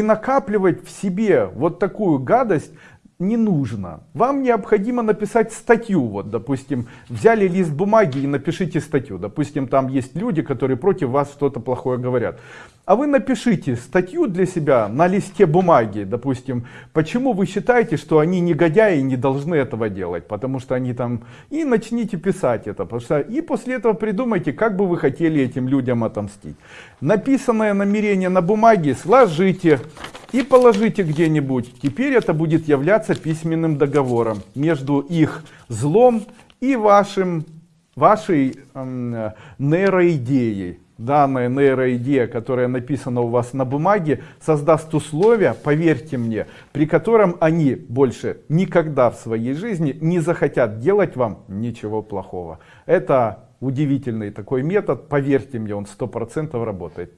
И накапливать в себе вот такую гадость не нужно. Вам необходимо написать статью. Вот, допустим, взяли лист бумаги и напишите статью. Допустим, там есть люди, которые против вас что-то плохое говорят. А вы напишите статью для себя на листе бумаги. Допустим, почему вы считаете, что они негодяи и не должны этого делать. Потому что они там... И начните писать это. Потому что... И после этого придумайте, как бы вы хотели этим людям отомстить. Написанное намерение на бумаге сложите и положите где-нибудь. Теперь это будет являться письменным договором между их злом и вашим, вашей э, нейроидеей. Данная нейроидея, которая написана у вас на бумаге, создаст условия, поверьте мне, при котором они больше никогда в своей жизни не захотят делать вам ничего плохого. Это удивительный такой метод, поверьте мне, он 100% работает.